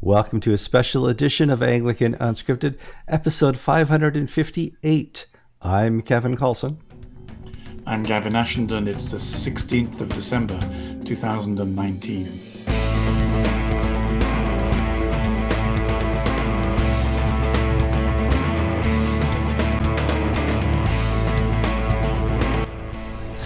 Welcome to a special edition of Anglican Unscripted, episode 558. I'm Kevin Carlson. I'm Gavin Ashenden. It's the 16th of December, 2019.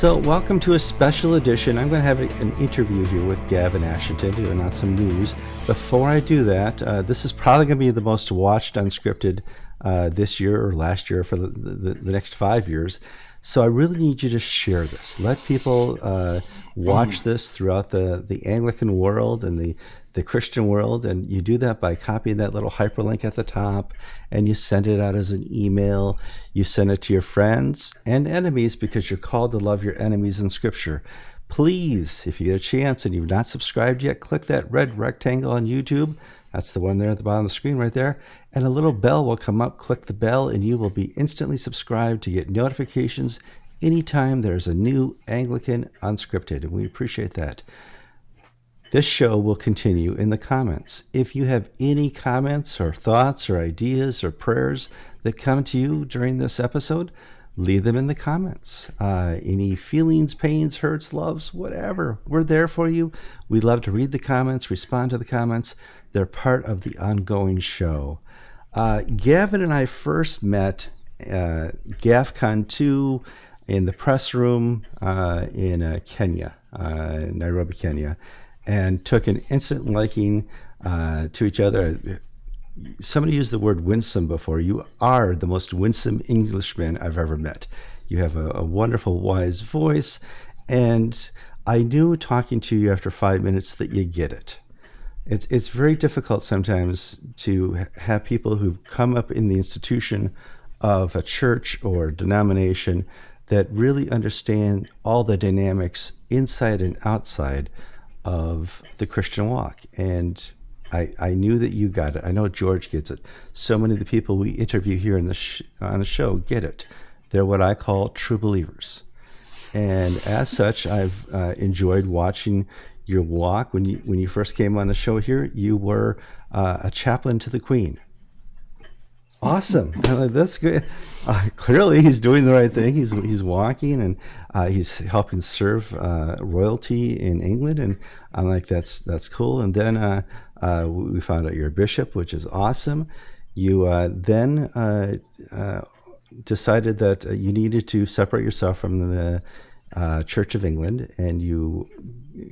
So, welcome to a special edition. I'm going to have an interview here with Gavin Ashenden to announce some news. Before I do that, uh, this is probably going to be the most watched unscripted uh, this year or last year for the, the, the, next five years. So, I really need you to share this. Let people uh, watch this throughout the, the Anglican world and the the Christian world, and you do that by copying that little hyperlink at the top and you send it out as an email. You send it to your friends and enemies because you're called to love your enemies in Scripture. Please, if you get a chance and you've not subscribed yet, click that red rectangle on YouTube. That's the one there at the bottom of the screen right there. And a little bell will come up. Click the bell, and you will be instantly subscribed to get notifications anytime there's a new Anglican Unscripted. And we appreciate that. This show will continue in the comments. If you have any comments or thoughts or ideas or prayers that come to you during this episode, leave them in the comments. Uh, any feelings, pains, hurts, loves, whatever, we're there for you. We love to read the comments, respond to the comments. They're part of the ongoing show. Uh, Gavin and I first met uh, GAFCON 2 in the press room uh, in uh, Kenya, uh, Nairobi, Kenya and took an instant liking uh, to each other. Somebody used the word winsome before. You are the most winsome Englishman I've ever met. You have a, a wonderful, wise voice, and I knew talking to you after five minutes that you get it. It's it's very difficult sometimes to have people who've come up in the institution of a church or denomination that really understand all the dynamics inside and outside of the Christian walk. And I, I knew that you got it. I know George gets it. So many of the people we interview here in the sh- on the show get it. They're what I call true believers. And as such, I've uh, enjoyed watching your walk. When you when you first came on the show here, you were uh, a chaplain to the Queen. Awesome. That's good. Uh, clearly, he's doing the right thing. He's he's walking and uh, he's helping serve uh, royalty in England, and I'm like, that's that's cool. And then uh, uh, we found out you're a bishop, which is awesome. You then decided that you needed to separate yourself from the Church of England, and you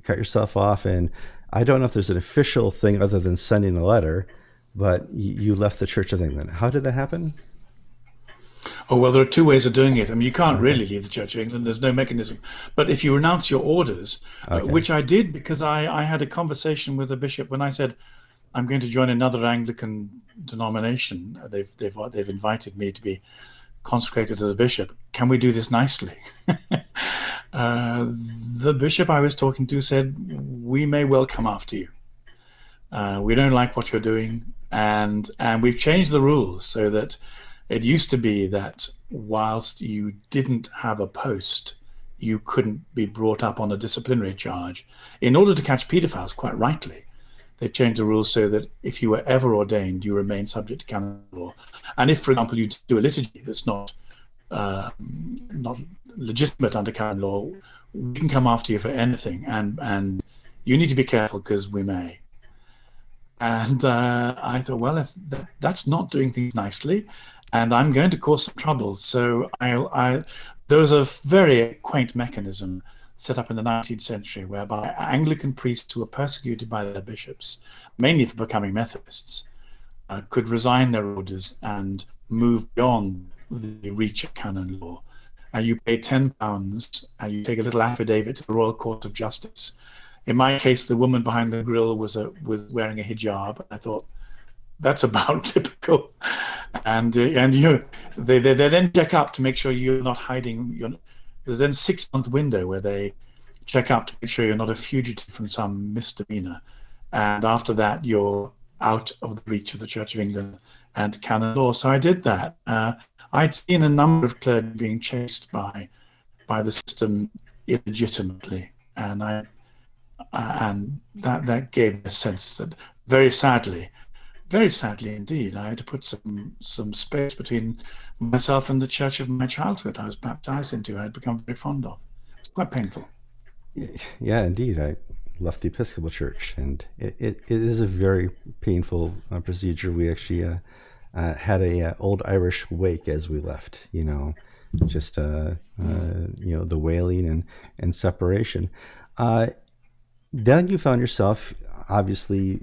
cut yourself off. And I don't know if there's an official thing other than sending a letter but you left the Church of England. How did that happen? Oh, well, there are two ways of doing it. I mean, you can't okay. really leave the Church of England. There's no mechanism. But if you renounce your orders, uh, okay. uh, which I did because I, I had a conversation with a bishop when I said, I'm going to join another Anglican denomination. They've, they've, they've invited me to be consecrated as a bishop. Can we do this nicely? uh, the bishop I was talking to said, We may well come after you. Uh, we don't like what you're doing and and we've changed the rules so that it used to be that whilst you didn't have a post you couldn't be brought up on a disciplinary charge. In order to catch pedophiles quite rightly they've changed the rules so that if you were ever ordained you remain subject to canon law. And if for example you do a liturgy that's not uh, not legitimate under canon law we can come after you for anything. And and you need to be careful because we may and uh, I thought, well, if that, that's not doing things nicely, and I'm going to cause some trouble. So I, I, there was a very quaint mechanism set up in the 19th century whereby Anglican priests who were persecuted by their bishops, mainly for becoming Methodists, uh, could resign their orders and move beyond the reach of canon law. And you pay £10 and you take a little affidavit to the Royal Court of Justice in my case, the woman behind the grill was a was wearing a hijab. I thought that's about typical. And uh, and you they, they they then check up to make sure you're not hiding. You're, there's then six month window where they check up to make sure you're not a fugitive from some misdemeanor. And after that, you're out of the reach of the Church of England and canon law. So I did that. Uh, I'd seen a number of clergy being chased by by the system illegitimately, and I and that that gave a sense that very sadly, very sadly indeed, I had to put some some space between myself and the church of my childhood. I was baptized into. I had become very fond of. It's quite painful. Yeah, indeed. I left the Episcopal Church, and it, it, it is a very painful uh, procedure. We actually uh, uh, had a uh, old Irish wake as we left. You know, just uh, uh, you know the wailing and and separation. Then you found yourself obviously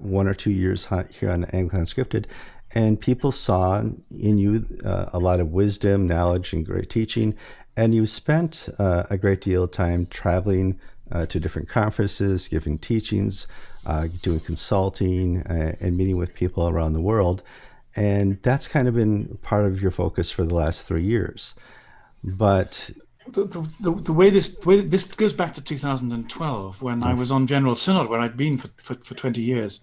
one or two years here on Anglican Unscripted, and people saw in you a lot of wisdom, knowledge, and great teaching. And you spent a great deal of time traveling uh, to different conferences, giving teachings, uh, doing consulting, uh, and meeting with people around the world. And that's kind of been part of your focus for the last three years. But the, the, the, way this the way this goes back to 2012 when I was on General Synod where I'd been for, for, for 20 years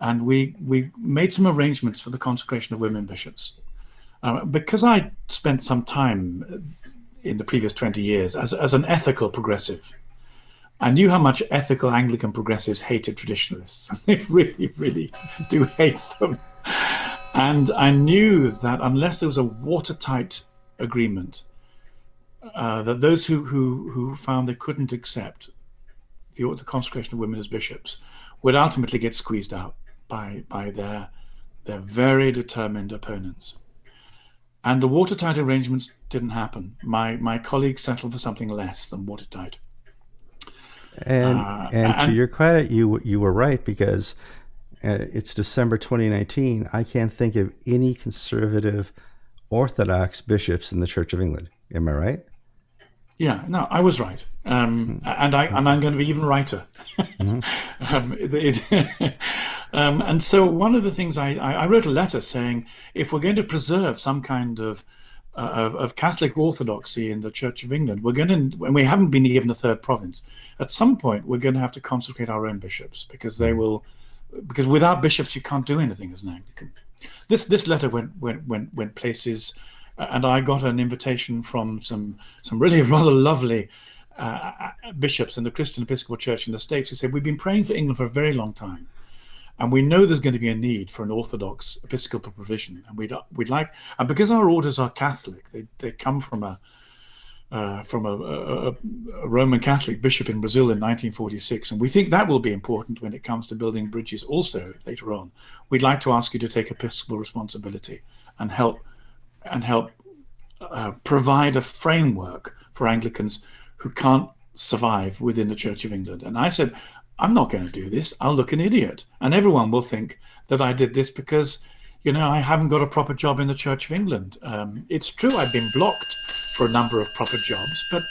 and we we made some arrangements for the consecration of women bishops uh, because I spent some time in the previous 20 years as, as an ethical progressive I knew how much ethical Anglican progressives hated traditionalists. They really, really do hate them. And I knew that unless there was a watertight agreement, uh, that those who, who, who found they couldn't accept the, the consecration of women as bishops would ultimately get squeezed out by, by their, their very determined opponents. And the watertight arrangements didn't happen. My, my colleagues settled for something less than watertight. And uh, and to your credit, you you were right because uh, it's December 2019. I can't think of any conservative Orthodox bishops in the Church of England. Am I right? Yeah, no, I was right, um, mm-hmm. and I and I'm going to be even righter. Mm-hmm. um, it, um, and so one of the things I, I wrote a letter saying if we're going to preserve some kind of uh, of, of, Catholic orthodoxy in the Church of England, we're going to, and we haven't been given a third province. At some point, we're going to have to consecrate our own bishops because they will, because without bishops, you can't do anything as an Anglican. This this letter went went went went places, and I got an invitation from some some really rather lovely uh, uh, bishops in the Christian Episcopal Church in the States who said we've been praying for England for a very long time and we know there's going to be a need for an Orthodox Episcopal provision, and we'd we'd like, and because our orders are Catholic, they they come from a uh, from a, a, a, Roman Catholic bishop in Brazil in 1946, and we think that will be important when it comes to building bridges. Also later on, we'd like to ask you to take episcopal responsibility and help and help uh, provide a framework for Anglicans who can't survive within the Church of England. And I said, I'm not going to do this. I'll look an idiot. And everyone will think that I did this because, you know, I haven't got a proper job in the Church of England. Um, it's true I've been blocked for a number of proper jobs, but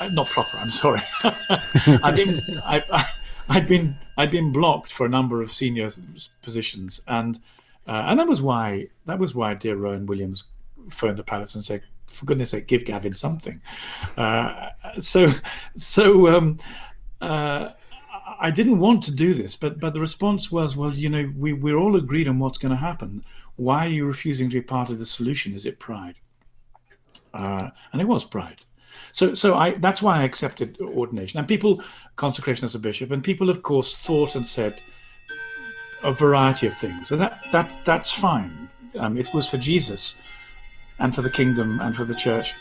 uh, not proper. I'm sorry. I've been I, I, I'd been I'd been blocked for a number of senior positions, and uh, and that was why that was why dear Rowan Williams phoned the palace and said, "For goodness' sake, give Gavin something." Uh, so so. Um, uh, I didn't want to do this, but but the response was, well, you know, we we're all agreed on what's going to happen. Why are you refusing to be part of the solution? Is it pride? Uh, and it was pride. So so I that's why I accepted ordination. And people consecration as a bishop, and people of course thought and said a variety of things, and that that that's fine. Um, it was for Jesus, and for the kingdom, and for the church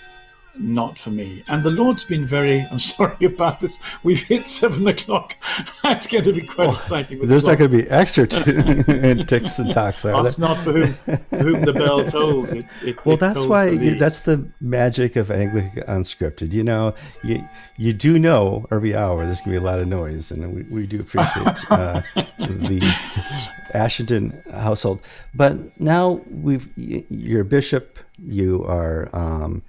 not for me. And the Lord's been very, I'm sorry about this, we've hit seven o'clock. That's going to be quite exciting. There's the not going to be extra t- ticks and talks, are That's not for whom, for whom the bell tolls. It, it, well, it that's why, that's the magic of Anglican Unscripted. You know, you, you do know every hour there's going to be a lot of noise, and we, we do appreciate uh, the Ashenden household. But now we've, you're a bishop, you are, um,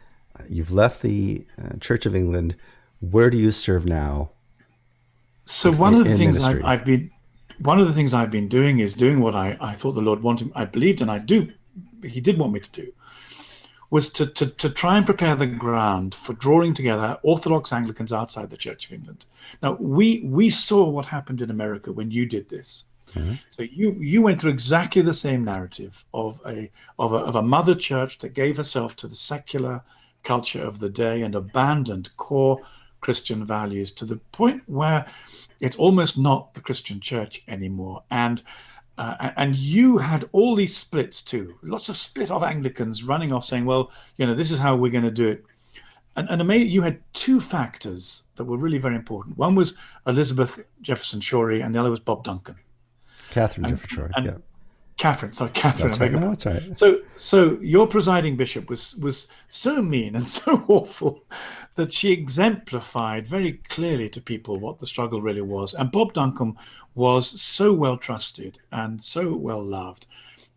You've left the uh, Church of England. Where do you serve now? So one of the things I've, I've, been, one of the things I've been doing is doing what I, I thought the Lord wanted. I believed, and I do. He did want me to do, was to, to to try and prepare the ground for drawing together Orthodox Anglicans outside the Church of England. Now we we saw what happened in America when you did this. Mm-hmm. So you you went through exactly the same narrative of a of a of a mother church that gave herself to the secular culture of the day and abandoned core Christian values to the point where it's almost not the Christian church anymore. And uh, and you had all these splits too, lots of split off Anglicans running off saying, well, you know, this is how we're going to do it. And, and you had two factors that were really very important. One was Elizabeth Jefferts Schori, and the other was Bob Duncan. Catherine and, Jefferts Schori, yeah. Catherine, sorry, Catherine. That's right. No, that's right. So, so your presiding bishop was was so mean and so awful that she exemplified very clearly to people what the struggle really was. And Bob Duncan was so well trusted and so well loved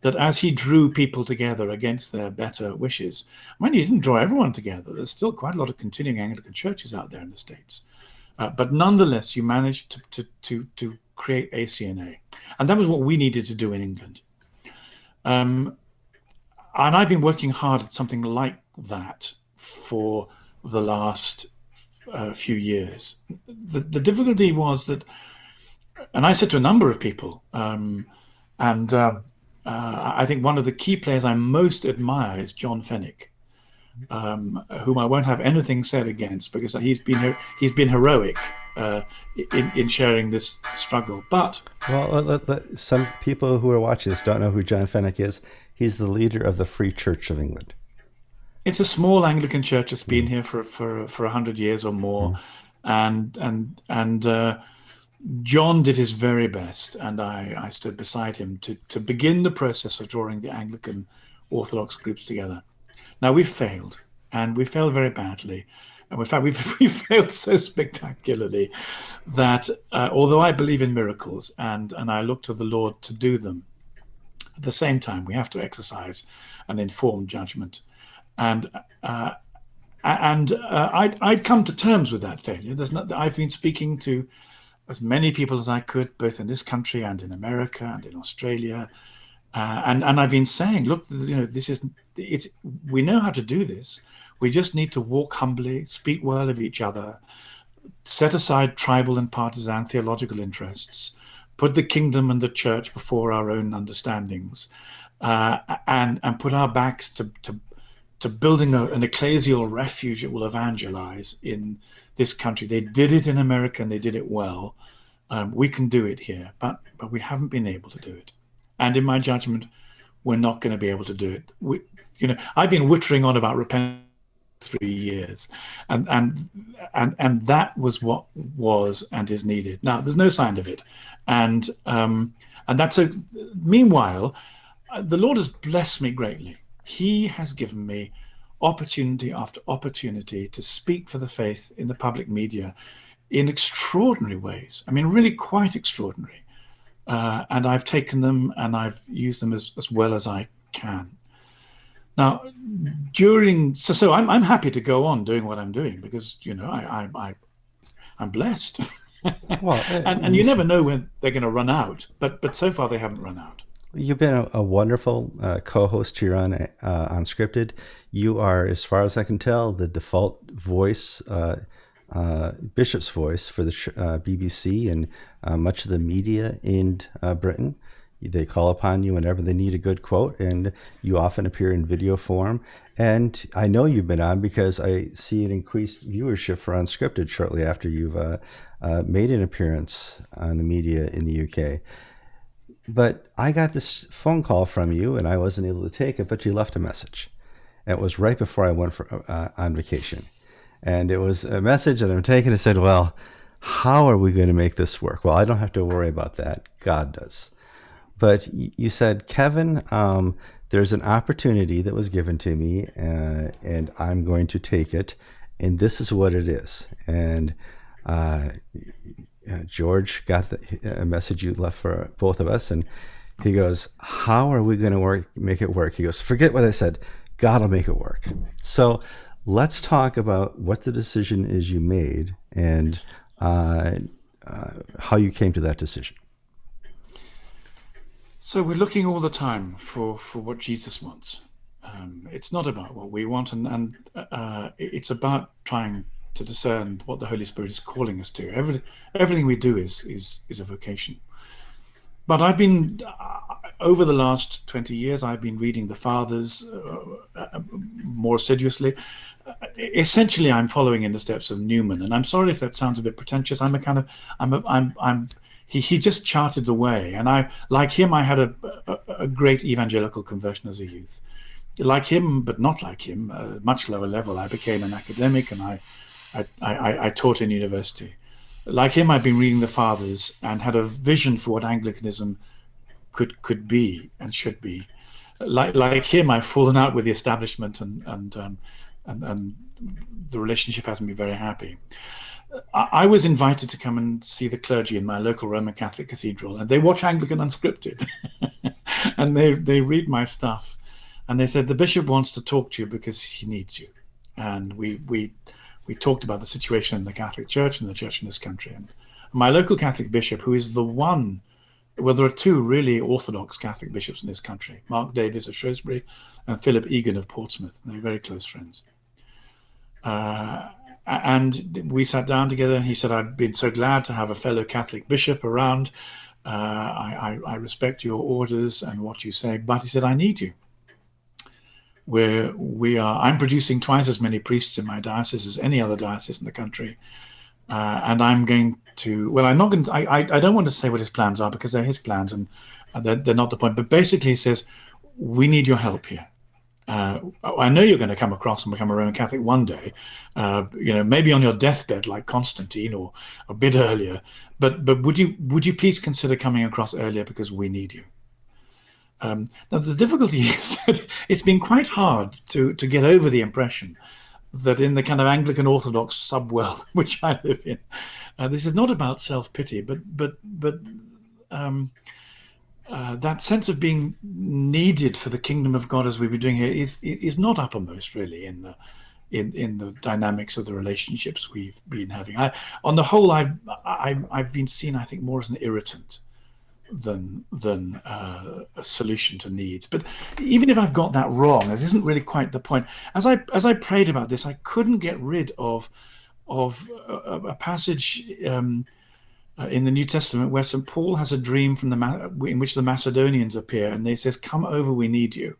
that as he drew people together against their better wishes, I mean, he didn't draw everyone together. There's still quite a lot of continuing Anglican churches out there in the states, uh, but nonetheless, you managed to to to, to create ACNA, and that was what we needed to do in England. Um, and I've been working hard at something like that for the last uh, few years. The, the, difficulty was that, and I said to a number of people, um, and uh, uh, I think one of the key players I most admire is John Fenwick, um, whom I won't have anything said against because he's been he's been heroic uh, in, in sharing this struggle. But well, let, let, some people who are watching this don't know who John Fenwick is. He's the leader of the Free Church of England. It's a small Anglican church that's been mm. here for for for a hundred years or more, mm. and and and uh, John did his very best, and I I stood beside him to to begin the process of drawing the Anglican Orthodox groups together. Now we failed, and we failed very badly. And in fact, we've, we failed so spectacularly that uh, although I believe in miracles and, and I look to the Lord to do them, at the same time, we have to exercise an informed judgment. And uh, and uh, I'd, I'd come to terms with that failure. There's not, I've been speaking to as many people as I could, both in this country and in America and in Australia, uh, and and I've been saying, look, you know, this is it's we know how to do this. We just need to walk humbly, speak well of each other, set aside tribal and partisan theological interests, put the kingdom and the church before our own understandings, uh, and and put our backs to to, to building a, an ecclesial refuge that will evangelize in this country. They did it in America and they did it well. Um, we can do it here, but but we haven't been able to do it. And in my judgment, we're not going to be able to do it. We, you know, I've been wittering on about repentance three years. And and and and that was what was and is needed. Now there's no sign of it. And um and that's a meanwhile the lord has blessed me greatly. He has given me opportunity after opportunity to speak for the faith in the public media in extraordinary ways. I mean really quite extraordinary. Uh, and i've taken them and i've used them as, as well as i can now, during so so I'm I'm happy to go on doing what I'm doing because you know I I, I I'm blessed. well, and and you never know when they're going to run out, but but so far they haven't run out. You've been a, a wonderful uh, co-host here on uh, Unscripted. You are, as far as I can tell, the default voice, uh, uh Bishop's voice for the uh, BBC and uh, much of the media in Britain. They call upon you whenever they need a good quote, and you often appear in video form. And I know you've been on because I see an increased viewership for Unscripted shortly after you've uh, uh, made an appearance on the media in the UK. But I got this phone call from you, and I wasn't able to take it, but you left a message. It was right before I went for, uh, on vacation. And it was a message that I'm taking. It said, Well, how are we going to make this work? Well, I don't have to worry about that. God does. But you said, Kevin, um, there's an opportunity that was given to me, uh, and I'm going to take it, and this is what it is. And uh, George got the, a message you left for both of us, and he goes, "How are we going to work? Make it work?" He goes, "Forget what I said. God will make it work." So let's talk about what the decision is you made and uh, uh how you came to that decision. So we're looking all the time for, for what Jesus wants. Um, it's not about what we want, and, and uh, it's about trying to discern what the Holy Spirit is calling us to. Every, everything we do is, is, is a vocation. But I've been, uh, over the last 20 years, I've been reading the Fathers uh, uh more assiduously. essentially I'm following in the steps of Newman, and I'm sorry if that sounds a bit pretentious. I'm a kind of I'm a, I'm I'm he he just charted the way, and I like him. I had a, a, a great evangelical conversion as a youth. Like him, but not like him, a much lower level. I became an academic, and I I, I, I taught in university. Like him, I've been reading the fathers and had a vision for what Anglicanism could could be and should be. Like like him, I've fallen out with the establishment and and um, and, and the relationship hasn't been very happy. I, was invited to come and see the clergy in my local Roman Catholic cathedral, and they watch Anglican Unscripted, and they they read my stuff, and they said the bishop wants to talk to you because he needs you, and we we we talked about the situation in the Catholic Church and the church in this country, and my local Catholic bishop, who is the one well, there are two really orthodox Catholic bishops in this country Mark Davies of Shrewsbury and Philip Egan of Portsmouth. and They're very close friends. Uh, and we sat down together. He said, I've been so glad to have a fellow Catholic bishop around. Uh, I, I, I, respect your orders and what you say, but he said, I need you. Where we are, I'm producing twice as many priests in my diocese as any other diocese in the country. Uh, and I'm going to, well, I'm not going to, I, I, I, don't want to say what his plans are because they're his plans and they're, they're not the point. But basically, he says, we need your help here. Uh, I know you're going to come across and become a Roman Catholic one day, uh, you know, maybe on your deathbed like Constantine or a bit earlier. But but would you would you please consider coming across earlier because we need you? Um, now the difficulty is that it's been quite hard to to get over the impression that in the kind of Anglican Orthodox subworld which I live in, uh, this is not about self pity, but but but um, uh, that sense of being needed for the kingdom of God as we've been doing here is is not uppermost really in the in in the dynamics of the relationships we've been having. I, on the whole, I've I, I've been seen, I think, more as an irritant than than uh, a solution to needs. But even if I've got that wrong, it isn't really quite the point. As I as I prayed about this, I couldn't get rid of of a, a passage. Um, in the New Testament where St. Paul has a dream from the in which the Macedonians appear and they says, "Come over, we need you."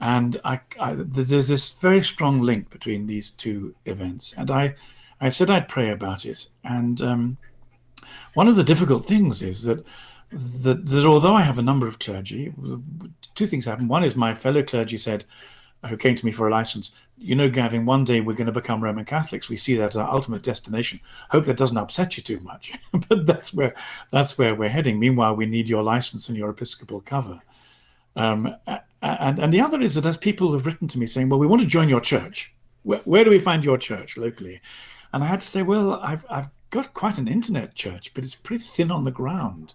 And I, I, there's this very strong link between these two events, and I, I said I'd pray about it. And um, one of the difficult things is that, that that although I have a number of clergy, two things happen. One is my fellow clergy said, who came to me for a license, you know, Gavin, one day we're going to become Roman Catholics. We see that as our ultimate destination. Hope that doesn't upset you too much, but that's where that's where we're heading. Meanwhile, we need your license and your episcopal cover. Um, and and the other is that as people have written to me saying, well, we want to join your church. Where, where do we find your church locally? And I had to say, well, I've I've got quite an internet church, but it's pretty thin on the ground.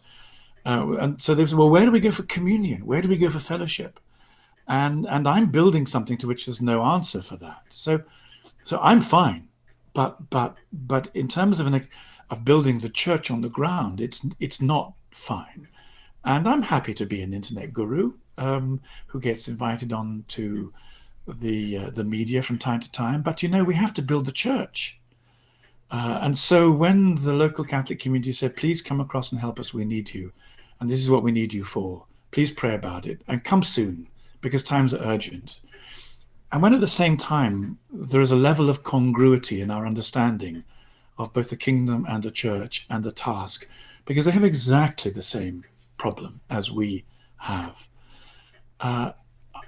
Uh, and so they said, well, where do we go for communion? Where do we go for fellowship? And and I'm building something to which there's no answer for that. So so I'm fine, but but but in terms of an of building the church on the ground, it's it's not fine. And I'm happy to be an internet guru um, who gets invited on to the uh, the media from time to time. But you know, we have to build the church. Uh, and so when the local Catholic community said, please come across and help us, we need you. And this is what we need you for. Please pray about it and come soon because times are urgent. And when at the same time there is a level of congruity in our understanding of both the kingdom and the church and the task, because they have exactly the same problem as we have. Uh,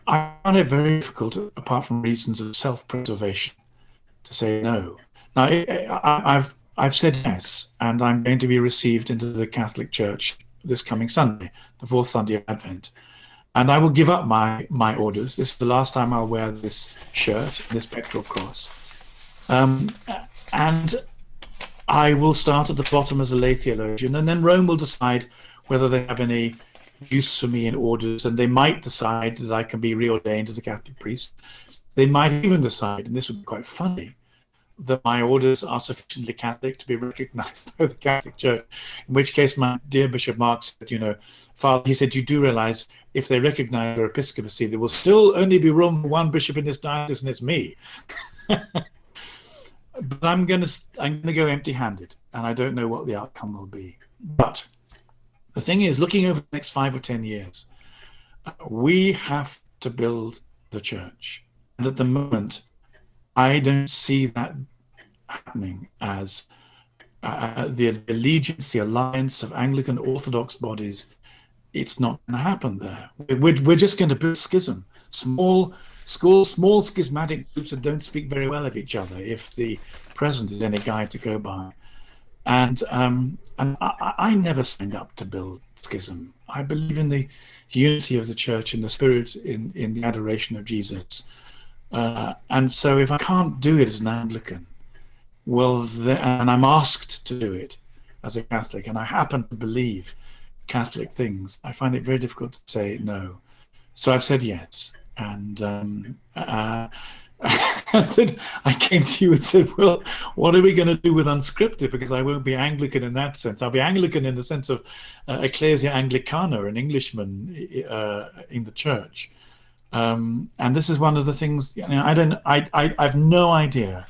I find it very difficult, apart from reasons of self-preservation, to say no. Now, I, have I've said yes, and I'm going to be received into the Catholic Church this coming Sunday, the fourth Sunday of Advent and I will give up my my orders. This is the last time I'll wear this shirt, this pectoral cross, um, and I will start at the bottom as a lay theologian, and then Rome will decide whether they have any use for me in orders, and they might decide that I can be reordained as a Catholic priest. They might even decide, and this would be quite funny, that my orders are sufficiently Catholic to be recognized by the Catholic Church. In which case, my dear Bishop Mark said, you know, Father, he said, you do realize if they recognize your episcopacy, there will still only be room for one bishop in this diocese, and it's me. but I'm gonna I'm gonna go empty-handed, and I don't know what the outcome will be. But the thing is, looking over the next five or ten years, we have to build the church, and at the moment, I don't see that happening as uh, the, the allegiance, the alliance of Anglican Orthodox bodies. It's not going to happen there. We're, we're just going to build schism, small schools, small schismatic groups that don't speak very well of each other. If the present is any guide to go by, and um, and I, I never signed up to build schism. I believe in the unity of the church, in the spirit, in in the adoration of Jesus. Uh, and so, if I can't do it as an Anglican, well, and I'm asked to do it as a Catholic, and I happen to believe Catholic things, I find it very difficult to say no. So I've said yes, and um, uh, then I came to you and said, "Well, what are we going to do with unscripted? Because I won't be Anglican in that sense. I'll be Anglican in the sense of uh, Ecclesia Anglicana, an Englishman uh, in the church." Um, and this is one of the things. You know, I don't. I, I. I have no idea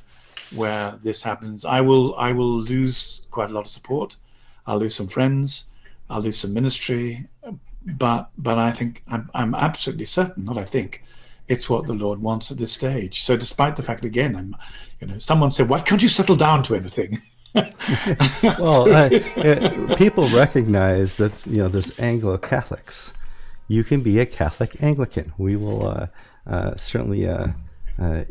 where this happens, I will I will lose quite a lot of support. I'll lose some friends. I'll lose some ministry. But but I think I'm I'm absolutely certain. Not I think. It's what the Lord wants at this stage. So despite the fact, again, I'm, you know, someone said, "Why can't you settle down to anything?" well, I, uh, people recognize that you know there's Anglo Catholics. You can be a Catholic Anglican. We will uh, uh, certainly uh, uh,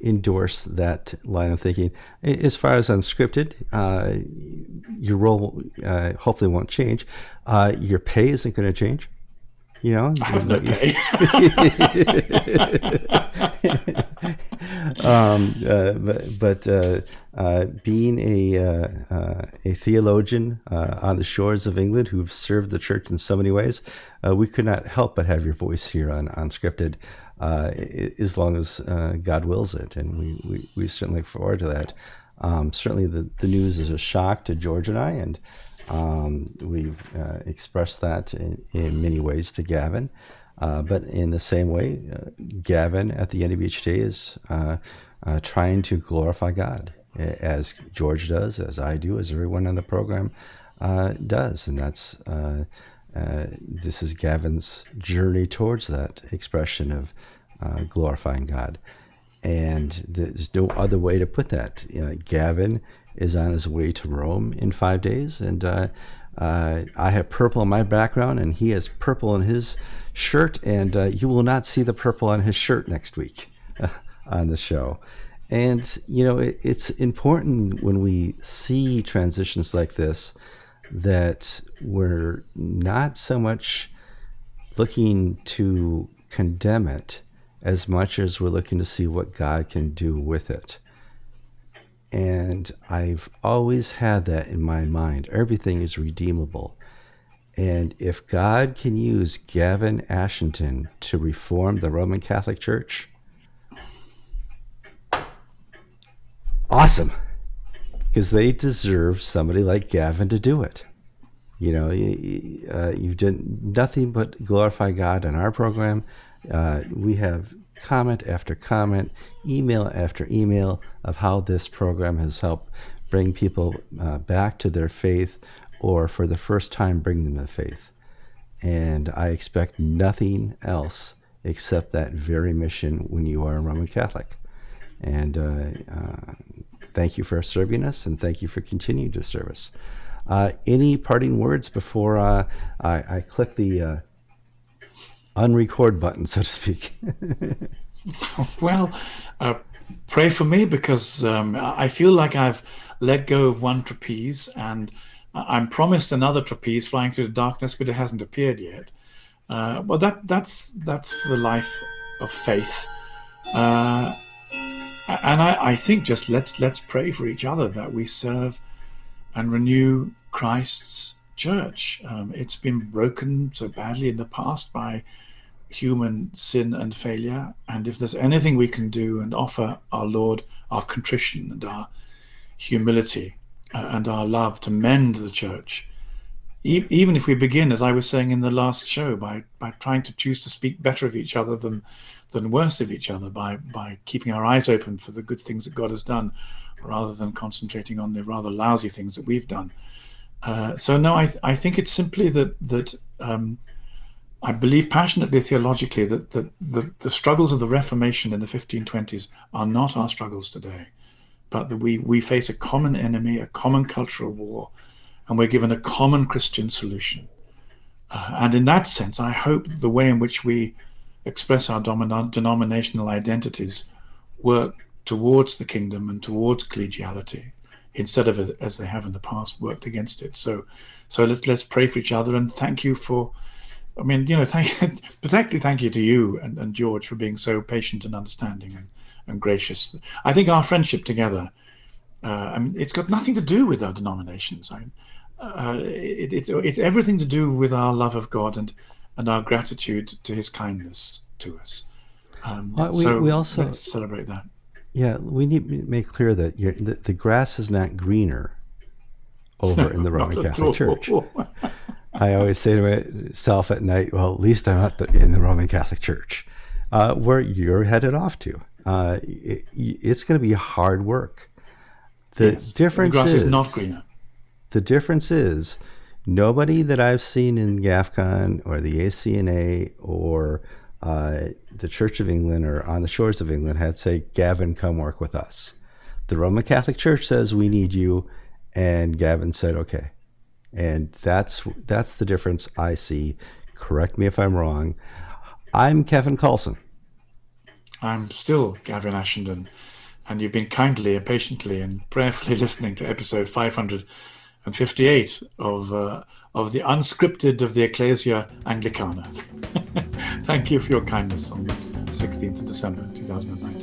endorse that line of thinking. As far as unscripted, uh, your role uh, hopefully won't change. Uh, your pay isn't going to change. You know, I have no pay. um, uh, but, but uh, uh, being a uh, uh, a theologian uh, on the shores of England who've served the church in so many ways, we could not help but have your voice here on Unscripted uh, as long as uh, God wills it. And we, we, we, certainly look forward to that. Um, certainly, the, the news is a shock to George and I, and um, we've uh, expressed that in, in, many ways to Gavin. Uh, but in the same way, uh, Gavin at the end of each day is uh, trying to glorify God, as George does, as I do, as everyone on the program does. And that's uh, this is Gavin's journey towards that expression of uh, glorifying God. And there's no other way to put that. You know, Gavin is on his way to Rome in five days, and uh, uh I have purple in my background, and he has purple in his shirt, and uh, you will not see the purple on his shirt next week on the show. And, you know, it, it's important when we see transitions like this that we're not so much looking to condemn it as much as we're looking to see what God can do with it. And I've always had that in my mind. Everything is redeemable. And if God can use Gavin Ashenden to reform the Roman Catholic Church, awesome because they deserve somebody like Gavin to do it. You know, you, uh, you've done nothing but glorify God in our program. Uh, we have comment after comment, email after email of how this program has helped bring people uh, back to their faith or for the first time bring them to faith. And I expect nothing else except that very mission when you are a Roman Catholic. And uh, uh, thank you for serving us and thank you for continuing to serve us. Uh, any parting words before uh, I, I, click the uh, unrecord button, so to speak? well, uh, pray for me because um, I feel like I've let go of one trapeze and I'm promised another trapeze flying through the darkness, but it hasn't appeared yet. Uh, well, that that's that's the life of faith. And I, I, think just let's let's pray for each other that we serve and renew Christ's church. Um, it's been broken so badly in the past by human sin and failure. And if there's anything we can do and offer our Lord our contrition and our humility uh, and our love to mend the church, even if we begin, as I was saying in the last show, by, by trying to choose to speak better of each other than than worse of each other by by keeping our eyes open for the good things that God has done, rather than concentrating on the rather lousy things that we've done. Uh, so no, I th- I think it's simply that that um, I believe passionately theologically that the, the, the, struggles of the Reformation in the 1520s are not our struggles today, but that we, we face a common enemy, a common cultural war, and we're given a common Christian solution. Uh, and in that sense, I hope the way in which we express our denominational identities work towards the kingdom and towards collegiality instead of as they have in the past worked against it. So, so let's let's pray for each other and thank you for. I mean, you know, thank particularly thank you to you and, and George for being so patient and understanding and, and gracious. I think our friendship together, uh, I mean, it's got nothing to do with our denominations. I uh, it, it, it's everything to do with our love of God and and our gratitude to His kindness to us. Um, well, we, so we also let's celebrate that. Yeah, we need to make clear that the, the, grass is not greener over no, in the Roman Catholic Church. I always say to myself at night, well, at least I'm not the, in the Roman Catholic Church, uh, where you're headed off to. Uh, it, it's going to be hard work. The yes, difference the grass is, is not greener. The difference is nobody that I've seen in GAFCON or the ACNA or uh, the Church of England or on the shores of England had say, Gavin, come work with us. The Roman Catholic Church says we need you, and Gavin said, okay. And that's that's the difference I see. Correct me if I'm wrong. I'm Kevin Carlson. I'm still Gavin Ashenden, and you've been kindly and patiently and prayerfully listening to episode 558 of uh, of the unscripted of the Ecclesia Anglicana. Thank you for your kindness on the 16th of December 2009.